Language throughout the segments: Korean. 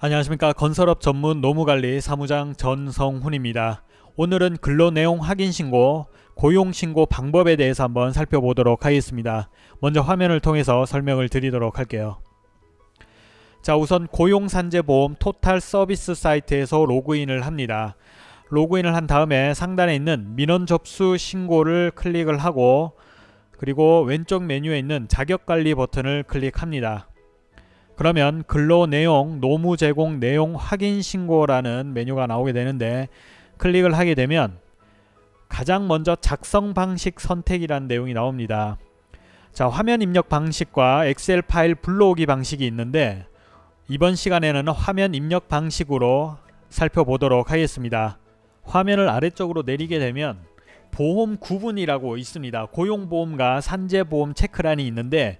안녕하십니까 건설업 전문 노무관리 사무장 전성훈입니다. 오늘은 근로내용 확인신고 고용신고 방법에 대해서 한번 살펴보도록 하겠습니다. 먼저 화면을 통해서 설명을 드리도록 할게요. 자 우선 고용산재보험 토탈 서비스 사이트에서 로그인을 합니다. 로그인을 한 다음에 상단에 있는 민원 접수 신고를 클릭을 하고 그리고 왼쪽 메뉴에 있는 자격관리 버튼을 클릭합니다. 그러면 근로 내용 노무 제공 내용 확인 신고라는 메뉴가 나오게 되는데 클릭을 하게 되면 가장 먼저 작성 방식 선택이라는 내용이 나옵니다. 자 화면 입력 방식과 엑셀 파일 불러오기 방식이 있는데 이번 시간에는 화면 입력 방식으로 살펴보도록 하겠습니다. 화면을 아래쪽으로 내리게 되면 보험 구분이라고 있습니다. 고용보험과 산재보험 체크란이 있는데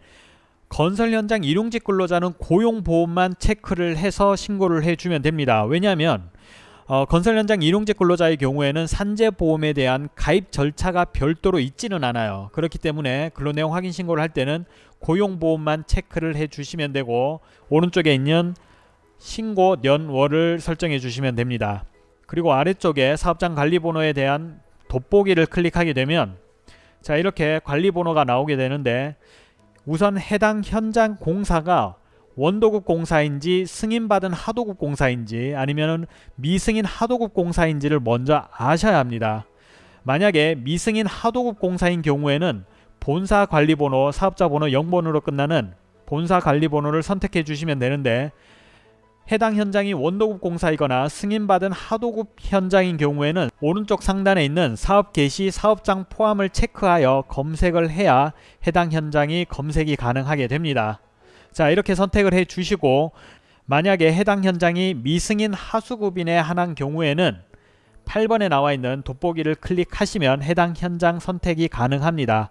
건설 현장 일용직 근로자는 고용보험만 체크를 해서 신고를 해주면 됩니다. 왜냐하면 어, 건설 현장 일용직 근로자의 경우에는 산재보험에 대한 가입 절차가 별도로 있지는 않아요. 그렇기 때문에 근로내용 확인 신고를 할 때는 고용보험만 체크를 해주시면 되고 오른쪽에 있는 신고 년월을 설정해 주시면 됩니다. 그리고 아래쪽에 사업장 관리번호에 대한 돋보기를 클릭하게 되면 자 이렇게 관리번호가 나오게 되는데 우선 해당 현장 공사가 원도급 공사인지 승인받은 하도급 공사인지 아니면 미승인 하도급 공사인지를 먼저 아셔야 합니다. 만약에 미승인 하도급 공사인 경우에는 본사 관리번호 사업자 번호 0번으로 끝나는 본사 관리번호를 선택해 주시면 되는데 해당 현장이 원도급 공사이거나 승인받은 하도급 현장인 경우에는 오른쪽 상단에 있는 사업 개시 사업장 포함을 체크하여 검색을 해야 해당 현장이 검색이 가능하게 됩니다. 자 이렇게 선택을 해 주시고 만약에 해당 현장이 미승인 하수급인에 한한 경우에는 8번에 나와 있는 돋보기를 클릭하시면 해당 현장 선택이 가능합니다.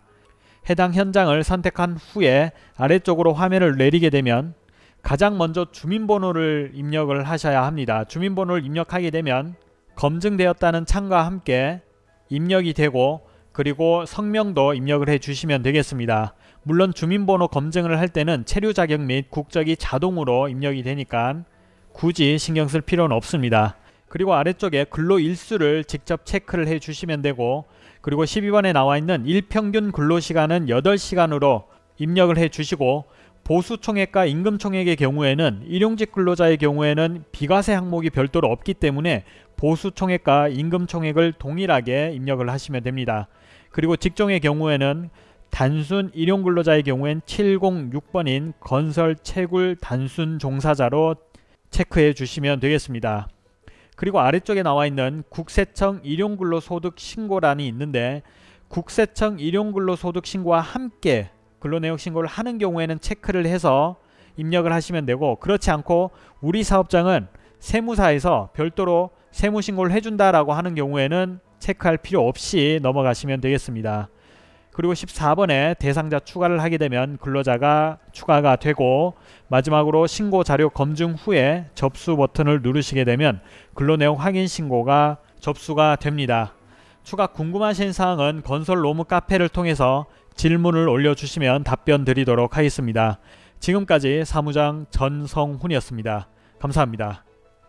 해당 현장을 선택한 후에 아래쪽으로 화면을 내리게 되면 가장 먼저 주민번호를 입력을 하셔야 합니다. 주민번호를 입력하게 되면 검증되었다는 창과 함께 입력이 되고 그리고 성명도 입력을 해 주시면 되겠습니다. 물론 주민번호 검증을 할 때는 체류 자격 및 국적이 자동으로 입력이 되니까 굳이 신경 쓸 필요는 없습니다. 그리고 아래쪽에 근로 일수를 직접 체크를 해 주시면 되고 그리고 12번에 나와 있는 일평균 근로시간은 8시간으로 입력을 해 주시고 보수총액과 임금총액의 경우에는 일용직 근로자의 경우에는 비과세 항목이 별도로 없기 때문에 보수총액과 임금총액을 동일하게 입력을 하시면 됩니다. 그리고 직종의 경우에는 단순 일용근로자의 경우엔 706번인 건설 채굴 단순 종사자로 체크해 주시면 되겠습니다. 그리고 아래쪽에 나와 있는 국세청 일용근로소득 신고란이 있는데 국세청 일용근로소득 신고와 함께 근로내역 신고를 하는 경우에는 체크를 해서 입력을 하시면 되고 그렇지 않고 우리 사업장은 세무사에서 별도로 세무신고를 해준다라고 하는 경우에는 체크할 필요 없이 넘어가시면 되겠습니다. 그리고 14번에 대상자 추가를 하게 되면 근로자가 추가가 되고 마지막으로 신고 자료 검증 후에 접수 버튼을 누르시게 되면 근로내용 확인 신고가 접수가 됩니다. 추가 궁금하신 사항은 건설 로무 카페를 통해서 질문을 올려주시면 답변 드리도록 하겠습니다. 지금까지 사무장 전성훈이었습니다. 감사합니다.